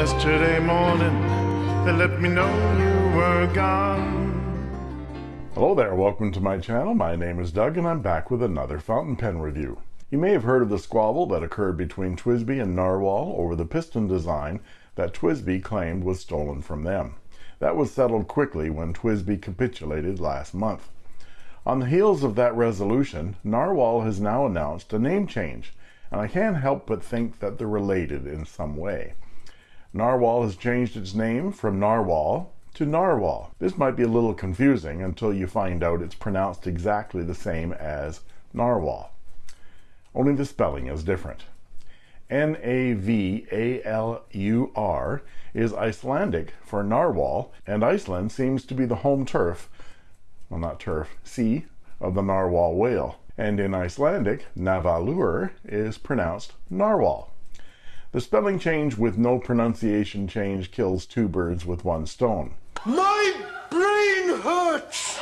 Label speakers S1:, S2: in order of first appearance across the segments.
S1: Yesterday morning, they let me know you were gone.
S2: Hello there, welcome to my channel. My name is Doug and I'm back with another fountain pen review. You may have heard of the squabble that occurred between TWSBI and Narwhal over the piston design that TWSBI claimed was stolen from them. That was settled quickly when TWSBI capitulated last month. On the heels of that resolution, Narwhal has now announced a name change, and I can't help but think that they're related in some way. Narwhal has changed its name from Narwhal to Navalur. This might be a little confusing until you find out it's pronounced exactly the same as Narwhal. Only the spelling is different. N-A-V-A-L-U-R is Icelandic for narwhal, and Iceland seems to be the home turf, well not turf, sea of the narwhal whale. And in Icelandic, Navalur is pronounced narwhal. The spelling change with no pronunciation change kills two birds with one stone.
S3: My brain hurts!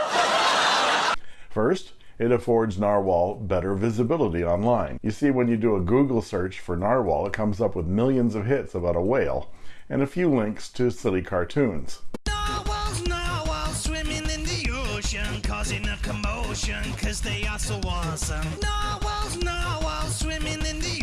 S2: First, it affords narwhal better visibility online. You see, when you do a Google search for narwhal, it comes up with millions of hits about a whale and a few links to silly cartoons.
S4: Narwhals, narwhals swimming in the ocean, causing a commotion, cause they are so awesome. Narwhals, narwhals swimming in the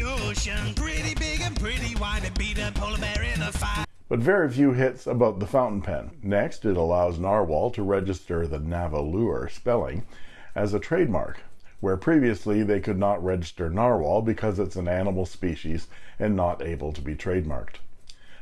S4: ocean, pretty big and pretty wide, and beat a polar bear in a fight.
S2: But very few hits about the fountain pen. Next, it allows Narwhal to register the Navalur spelling as a trademark, where previously they could not register narwhal because it's an animal species and not able to be trademarked.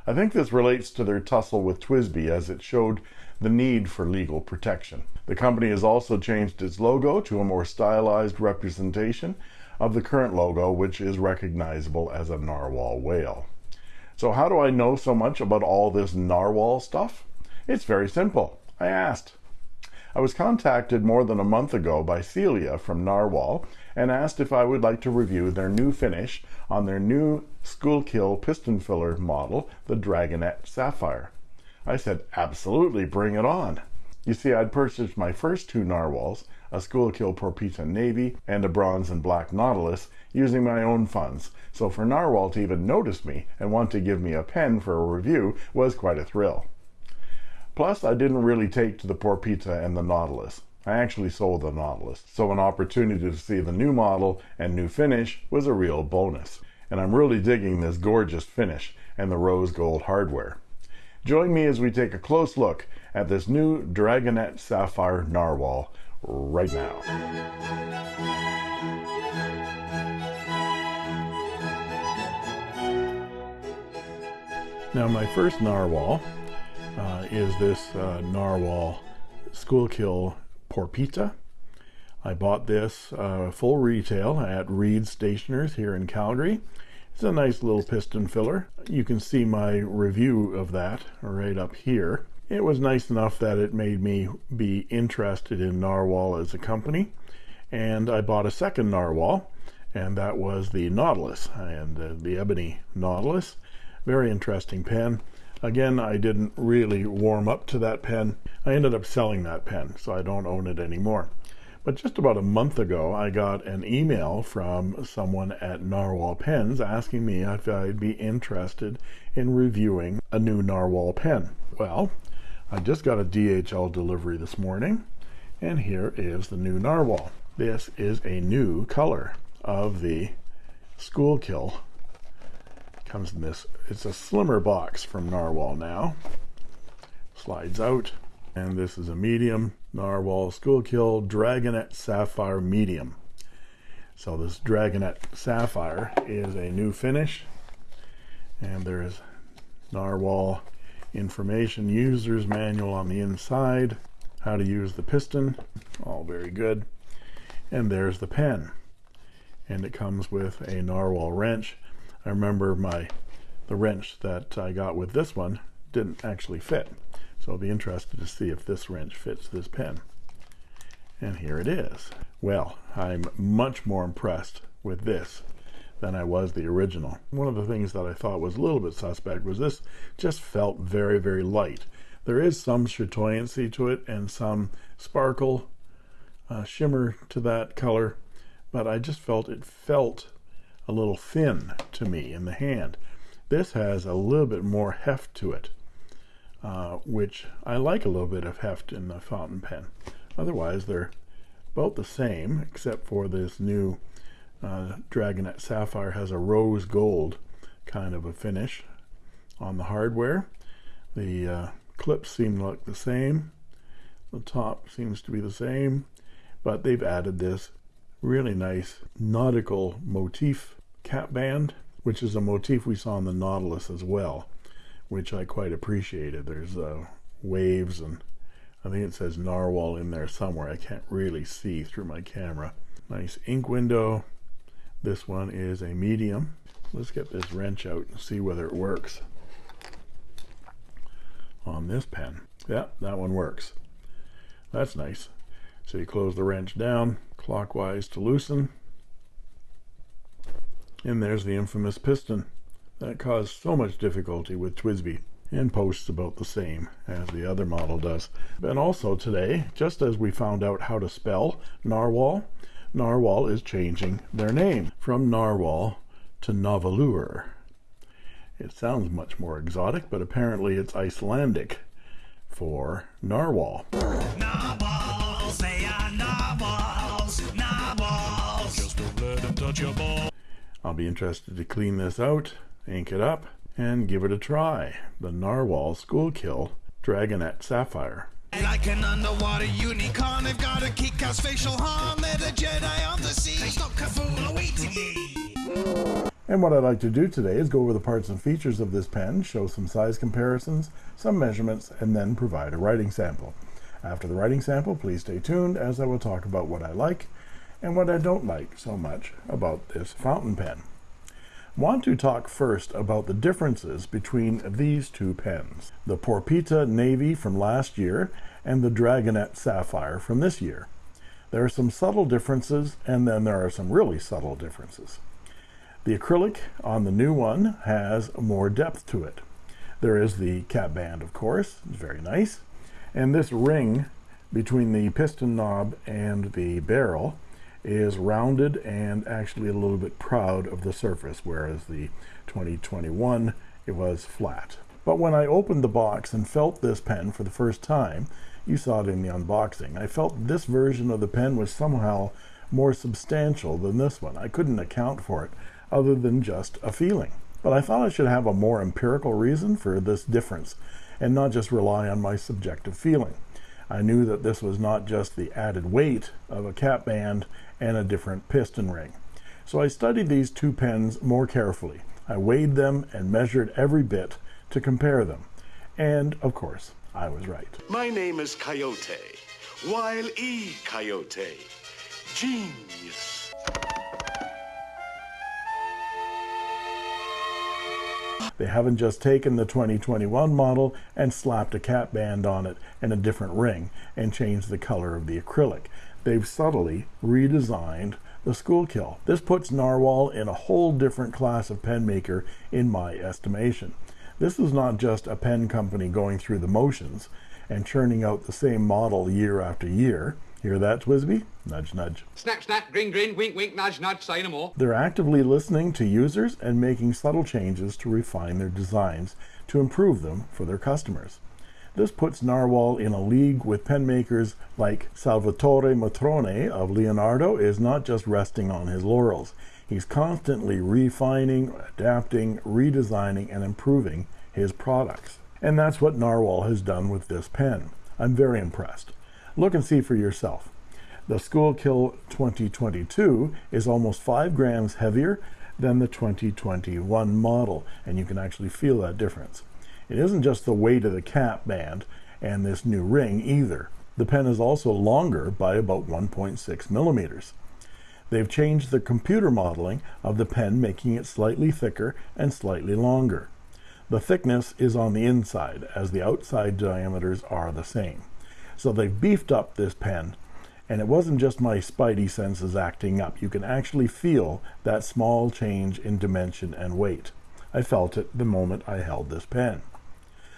S2: I think this relates to their tussle with TWSBI as it showed the need for legal protection. The company has also changed its logo to a more stylized representation of the current logo, which is recognizable as a narwhal whale. So how do I know so much about all this narwhal stuff? It's very simple. I asked. I was contacted more than a month ago by Celia from Narwhal and asked if I would like to review their new finish on their new Schuylkill piston filler model, the Dragonet Sapphire. I said, absolutely, bring it on. You see, I'd purchased my first two narwhals, a Schuylkill Porpita Navy and a bronze and black Nautilus, using my own funds. So for Narwhal to even notice me and want to give me a pen for a review was quite a thrill. Plus, I didn't really take to the Porpita and the Nautilus. I actually sold the Nautilus, so an opportunity to see the new model and new finish was a real bonus. And I'm really digging this gorgeous finish and the rose gold hardware. Join me as we take a close look at this new Dragonet Sapphire Narwhal right now. Now my first narwhal uh, is this uh, narwhal Schuylkill Porpita. I bought this uh, full retail at Reed Stationers here in Calgary. It's a nice little piston filler. You can see my review of that right up here. It was nice enough that it made me be interested in Narwhal as a company. And I bought a second Narwhal, and that was the Nautilus, and uh, the Ebony Nautilus. Very interesting pen. Again, I didn't really warm up to that pen. I ended up selling that pen, so I don't own it anymore. But just about a month ago, I got an email from someone at Narwhal Pens asking me if I'd be interested in reviewing a new Narwhal pen. Well, I just got a DHL delivery this morning, and here is the new Narwhal. This is a new color of the Schuylkill comes in this it's a slimmer box from narwhal now. Slides out and this is a medium narwhal Schuylkill dragonet sapphire medium. So this dragonet sapphire is a new finish and there is narwhal information users manual on the inside how to use the piston all very good. And there's the pen. And it comes with a narwhal wrench. I remember my the wrench that I got with this one didn't actually fit. So I'll be interested to see if this wrench fits this pen. And here it is. Well I'm much more impressed with this than I was the original. One of the things that I thought was a little bit suspect was this just felt very very light. There is some chatoyancy to it and some sparkle uh, shimmer to that color but I just felt it felt a little thin to me in the hand. This has a little bit more heft to it, uh, which I like a little bit of heft in the fountain pen. Otherwise, they're about the same, except for this new uh, Dragonet Sapphire has a rose gold kind of a finish on the hardware. The uh, clips seem to look the same. The top seems to be the same, but they've added this really nice nautical motif cap band, which is a motif we saw on the Nautilus as well, which I quite appreciated. There's uh, waves and I think it says narwhal in there somewhere. I can't really see through my camera. Nice ink window. This one is a medium. Let's get this wrench out and see whether it works on this pen. Yeah, that one works. That's nice. So you close the wrench down clockwise to loosen. And there's the infamous piston that caused so much difficulty with TWSBI and posts about the same as the other model does. And also today, just as we found out how to spell narwhal, narwhal is changing their name from narwhal to Navalur. It sounds much more exotic, but apparently it's Icelandic for narwhal.
S4: Narwhals, they are narwhals, narwhals. Just don't let them touch your ball.
S2: I'll be interested to clean this out, ink it up, and give it a try. The Narwhal Schuylkill Dragonet Sapphire.
S4: Like an underwater unicorn, they've got a kick-ass facial harm. They're the Jedi of the sea. Ye.
S2: And what I'd like to do today is go over the parts and features of this pen, show some size comparisons, some measurements, and then provide a writing sample. After the writing sample, please stay tuned as I will talk about what I like and what I don't like so much about this fountain pen. Want to talk first about the differences between these two pens, the Porpita Navy from last year and the Dragonet Sapphire from this year. There are some subtle differences and then there are some really subtle differences. The acrylic on the new one has more depth to it. There is the cap band, of course, it's very nice. And this ring between the piston knob and the barrel is rounded and actually a little bit proud of the surface, whereas the 2021, it was flat. But when I opened the box and felt this pen for the first time, you saw it in the unboxing, I felt this version of the pen was somehow more substantial than this one. I couldn't account for it other than just a feeling. But I thought I should have a more empirical reason for this difference and not just rely on my subjective feeling. I knew that this was not just the added weight of a cap band and a different piston ring. So I studied these two pens more carefully. I weighed them and measured every bit to compare them. And, of course, I was right.
S3: My name is Coyote. Wile E. Coyote. Genius.
S2: They haven't just taken the 2021 model and slapped a cap band on it and a different ring and changed the color of the acrylic. They've subtly redesigned the Schuylkill. This puts Narwhal in a whole different class of pen maker in my estimation. This is not just a pen company going through the motions and churning out the same model year after year. Hear that, TWSBI? Nudge, nudge.
S5: Snap, snap, grin, grin, wink, wink, nudge, nudge, say no more.
S2: They're actively listening to users and making subtle changes to refine their designs to improve them for their customers. This puts Narwhal in a league with pen makers like Salvatore Matrone of Leonardo is not just resting on his laurels. He's constantly refining, adapting, redesigning, and improving his products. And that's what Narwhal has done with this pen. I'm very impressed. Look and see for yourself. The Schuylkill 2022 is almost 5 grams heavier than the 2021 model, and you can actually feel that difference. It isn't just the weight of the cap band and this new ring either. The pen is also longer by about 1.6 millimeters. They've changed the computer modeling of the pen, making it slightly thicker and slightly longer. The thickness is on the inside, as the outside diameters are the same. So they've beefed up this pen, and it wasn't just my spidey senses acting up. You can actually feel that small change in dimension and weight. I felt it the moment I held this pen.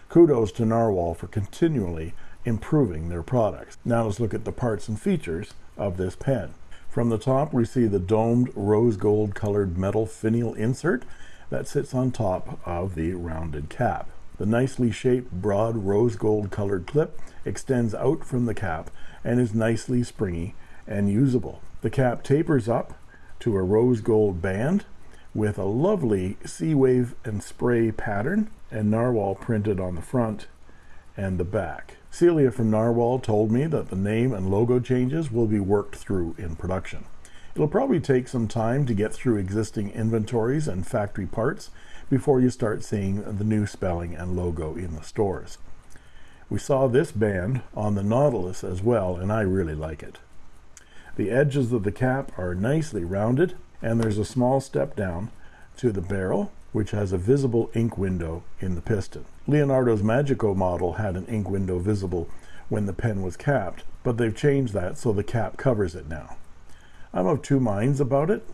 S2: Kudos to Narwhal for continually improving their products. Now let's look at the parts and features of this pen. From the top, we see the domed rose gold colored metal finial insert that sits on top of the rounded cap. The nicely shaped, broad, rose gold colored clip extends out from the cap and is nicely springy and usable. The cap tapers up to a rose gold band with a lovely sea wave and spray pattern and narwhal printed on the front and the back. Celia from Narwhal told me that the name and logo changes will be worked through in production. It'll probably take some time to get through existing inventories and factory parts before you start seeing the new spelling and logo in the stores. We saw this band on the Nautilus as well, and I really like it. The edges of the cap are nicely rounded, and there's a small step down to the barrel, which has a visible ink window in the piston. Leonardo's Magico model had an ink window visible when the pen was capped, but they've changed that so the cap covers it now. I'm of two minds about it.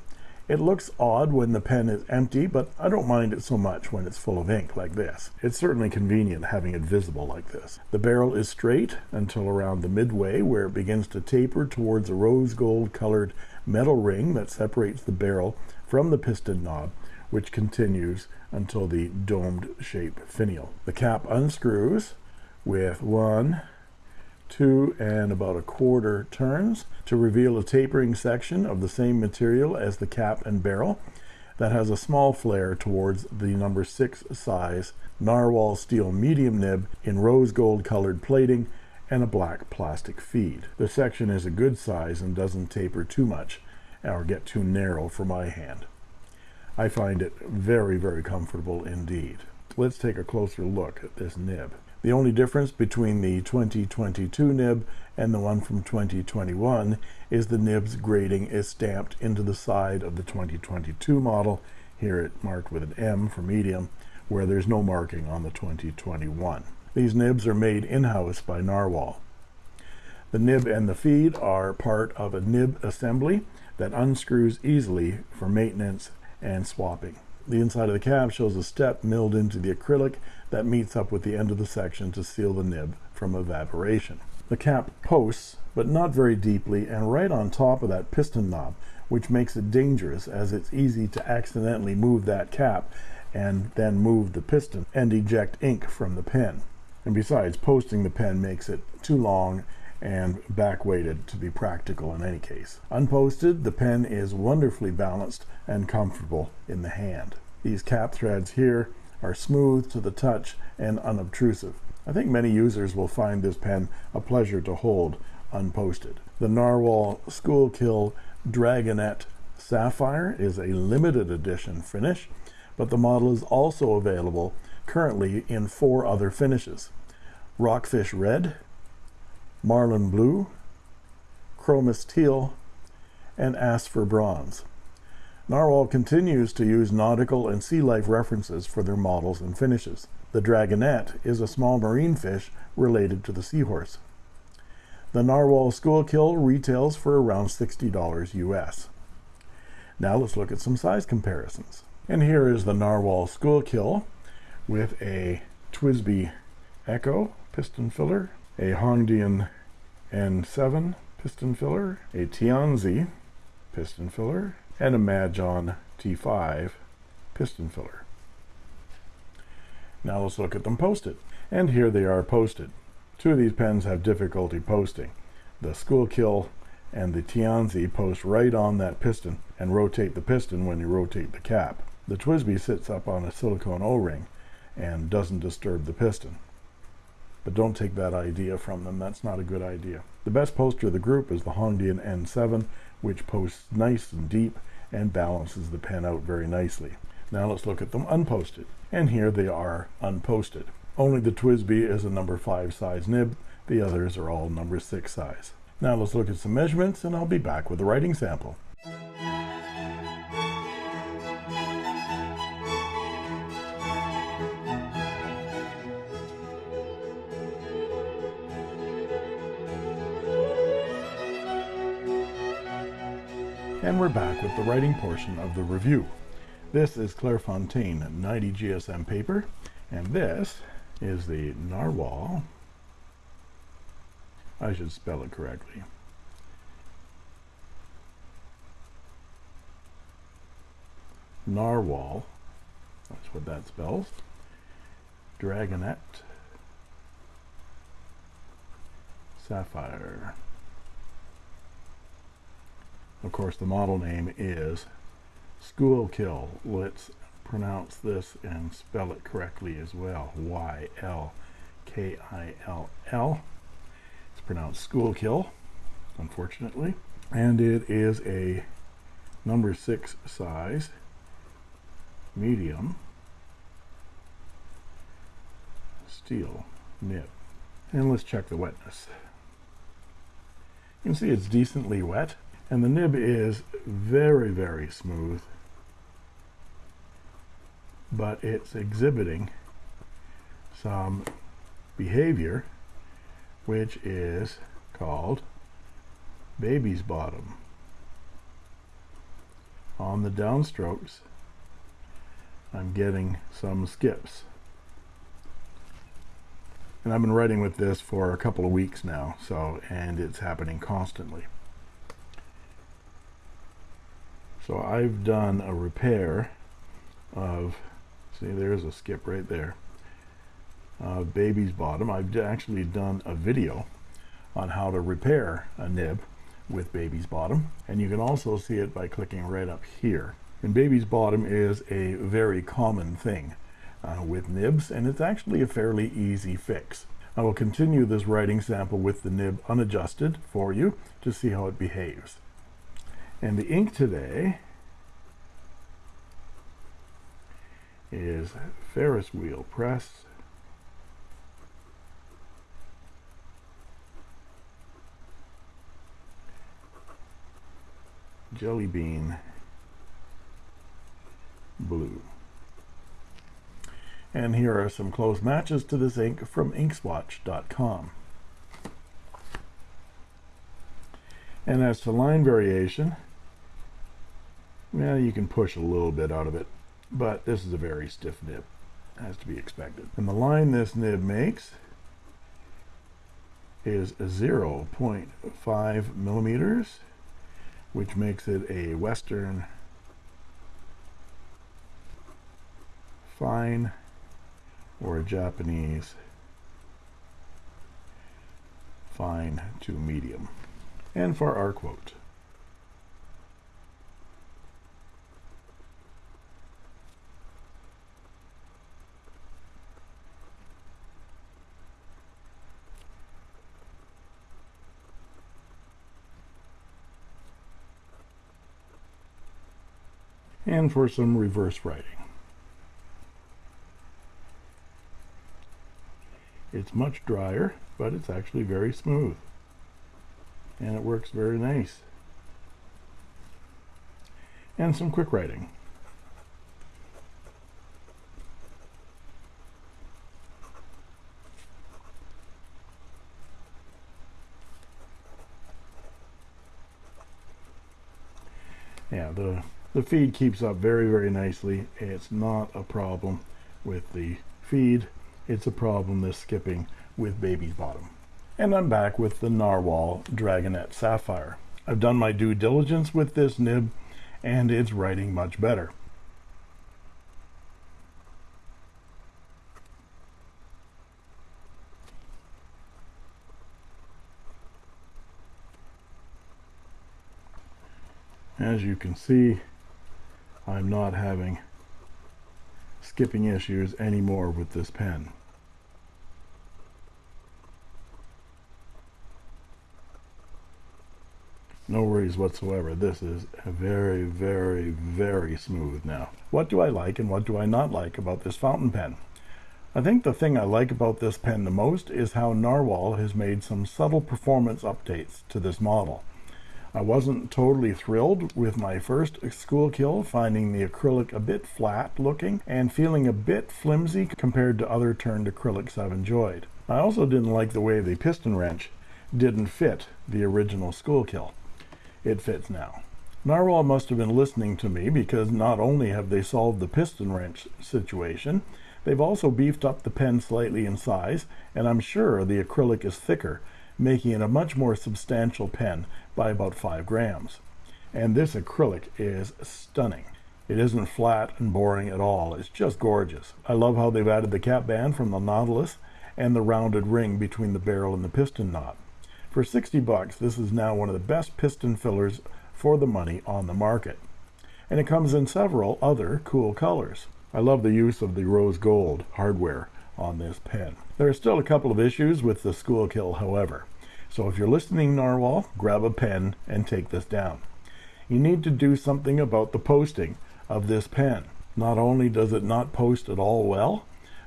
S2: It looks odd when the pen is empty, but I don't mind it so much when it's full of ink like this. It's certainly convenient having it visible like this. The barrel is straight until around the midway where it begins to taper towards a rose gold colored metal ring that separates the barrel from the piston knob, which continues until the domed shape finial. The cap unscrews with one, two and about a quarter turns to reveal a tapering section of the same material as the cap and barrel that has a small flare towards the number six size narwhal steel medium nib in rose gold colored plating and a black plastic feed. The section is a good size and doesn't taper too much or get too narrow for my hand. I find it very, very comfortable indeed. Let's take a closer look at this nib. The only difference between the 2022 nib and the one from 2021 is the nib's grading is stamped into the side of the 2022 model. Here it marked with an M for medium, where there's no marking on the 2021. These nibs are made in-house by Narwhal. The nib and the feed are part of a nib assembly that unscrews easily for maintenance and swapping. The inside of the cap shows a step milled into the acrylic that meets up with the end of the section to seal the nib from evaporation. The cap posts, but not very deeply, and right on top of that piston knob, which makes it dangerous as it's easy to accidentally move that cap and then move the piston and eject ink from the pen. And besides, posting the pen makes it too long and back weighted to be practical in any case. Unposted, the pen is wonderfully balanced and comfortable in the hand. These cap threads here are smooth to the touch and unobtrusive. I think many users will find this pen a pleasure to hold unposted. The Narwhal Schuylkill Dragonet Sapphire is a limited edition finish, but the model is also available currently in four other finishes. Rockfish Red, Marlin Blue, Chromis Teal, and Aspher Bronze. Narwhal continues to use nautical and sea life references for their models and finishes. The dragonet is a small marine fish related to the seahorse. The Narwhal Schuylkill retails for around $60 US. Now let's look at some size comparisons. And here is the Narwhal Schuylkill with a TWSBI Echo piston filler, a Hongdian N7 piston filler, a Tianzi piston filler, and a Majohn T5 piston filler. Now let's look at them posted. And here they are posted. Two of these pens have difficulty posting. The Schuylkill and the Tianzi post right on that piston and rotate the piston when you rotate the cap. The TWSBI sits up on a silicone O-ring and doesn't disturb the piston. But don't take that idea from them. That's not a good idea. The best poster of the group is the Hongdian N7, which posts nice and deep and balances the pen out very nicely. Now let's look at them unposted. And here they are unposted. Only the TWSBI is a number 5 size nib. The others are all number 6 size. Now let's look at some measurements and I'll be back with a writing sample. And we're back with the writing portion of the review. This is Clairefontaine 90 GSM paper, and this is the Narwhal. I should spell it correctly. Narwhal that's what that spells. Dragonet Sapphire. Of course, the model name is Schuylkill. Let's pronounce this and spell it correctly as well. Y-L-K-I-L-L. It's pronounced Schoolkill, unfortunately. And it is a number six size, medium, steel nib. And let's check the wetness. You can see it's decently wet and the nib is very very smooth but it's exhibiting some behavior which is called baby's bottom. On the downstrokes I'm getting some skips. And I've been writing with this for a couple of weeks now so and it's happening constantly so I've done a repair of see there's a skip right there uh, baby's bottom. I've actually done a video on how to repair a nib with baby's bottom. And you can also see it by clicking right up here. And baby's bottom is a very common thing uh, with nibs and it's actually a fairly easy fix. I will continue this writing sample with the nib unadjusted for you to see how it behaves and the ink today is Ferris wheel press. Jelly bean blue. And here are some close matches to this ink from inkswatch.com. And as to line variation, well, you can push a little bit out of it, but this is a very stiff nib, as to be expected. And the line this nib makes is 0.5 millimeters, which makes it a Western fine or a Japanese fine to medium. And for our quote, and for some reverse writing. It's much drier, but it's actually very smooth. And it works very nice. And some quick writing. Yeah, the the feed keeps up very very nicely. It's not a problem with the feed. It's a problem this skipping with baby's bottom. And I'm back with the Narwhal Dragonet Sapphire. I've done my due diligence with this nib and it's writing much better. As you can see I'm not having skipping issues anymore with this pen. No worries whatsoever. This is very, very, very smooth now. What do I like and what do I not like about this fountain pen? I think the thing I like about this pen the most is how Narwhal has made some subtle performance updates to this model. I wasn't totally thrilled with my first Schuylkill, finding the acrylic a bit flat looking and feeling a bit flimsy compared to other turned acrylics I've enjoyed. I also didn't like the way the piston wrench didn't fit the original Schuylkill. It fits now. Narwhal must have been listening to me because not only have they solved the piston wrench situation, they've also beefed up the pen slightly in size, and I'm sure the acrylic is thicker making it a much more substantial pen by about five grams and this acrylic is stunning It isn't flat and boring at all. It's just gorgeous. I love how they've added the cap band from the Nautilus and the rounded ring between the barrel and the piston knot. For 60 bucks, this is now one of the best piston fillers for the money on the market. And it comes in several other cool colors. I love the use of the rose gold hardware on this pen. There are still a couple of issues with the Schuylkill, however. So if you're listening, Narwhal, grab a pen and take this down. You need to do something about the posting of this pen. Not only does it not post at all well,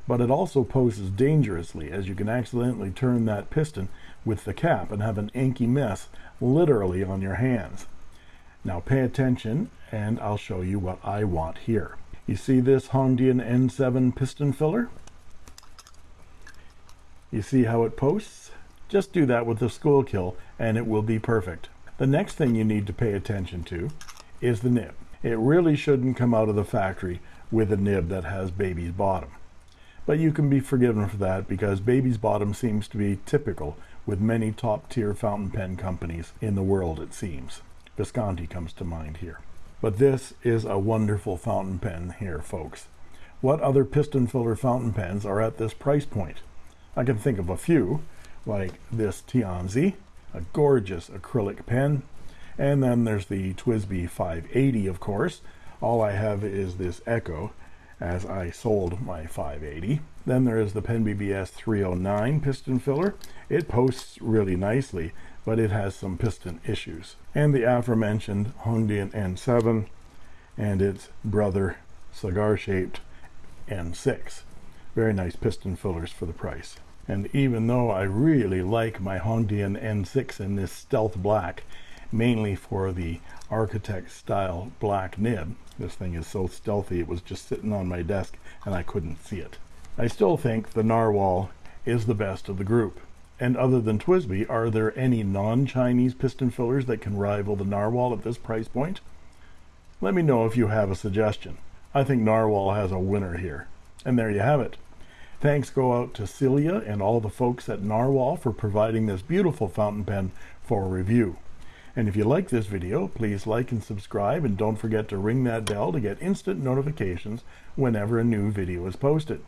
S2: but it also posts dangerously as you can accidentally turn that piston with the cap and have an inky mess literally on your hands. Now pay attention and I'll show you what I want here. You see this Hongdian N7 piston filler? You see how it posts? Just do that with the Schuylkill and it will be perfect. The next thing you need to pay attention to is the nib. It really shouldn't come out of the factory with a nib that has baby's bottom. But you can be forgiven for that because baby's bottom seems to be typical with many top tier fountain pen companies in the world it seems. Visconti comes to mind here. But this is a wonderful fountain pen here folks. What other piston filler fountain pens are at this price point? I can think of a few like this Tianzi, a gorgeous acrylic pen. And then there's the TWSBI 580 of course. All I have is this Echo as I sold my 580. Then there is the Pen BBS 309 piston filler. It posts really nicely, but it has some piston issues. And the aforementioned Hongdian N7 and its brother cigar-shaped N6. Very nice piston fillers for the price. And even though I really like my Hongdian N6 in this stealth black, mainly for the architect style black nib, this thing is so stealthy it was just sitting on my desk and I couldn't see it. I still think the Narwhal is the best of the group. And other than TWSBI, are there any non-Chinese piston fillers that can rival the Narwhal at this price point? Let me know if you have a suggestion. I think Narwhal has a winner here. And there you have it. Thanks go out to Celia and all the folks at Narwhal for providing this beautiful fountain pen for review. And if you like this video, please like and subscribe and don't forget to ring that bell to get instant notifications whenever a new video is posted.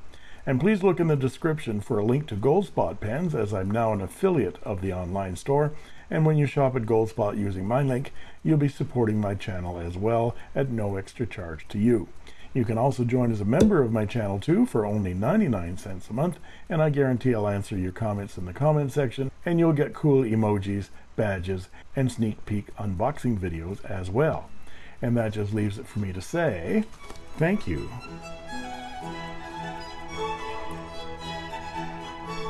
S2: And please look in the description for a link to Goldspot pens as I'm now an affiliate of the online store. And when you shop at Goldspot using my link, you'll be supporting my channel as well at no extra charge to you. You can also join as a member of my channel too for only 99 cents a month, and I guarantee I'll answer your comments in the comment section, and you'll get cool emojis, badges, and sneak peek unboxing videos as well. And that just leaves it for me to say, thank you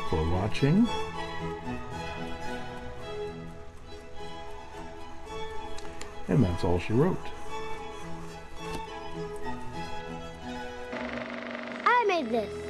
S2: for watching. And that's all she wrote.
S6: Made this.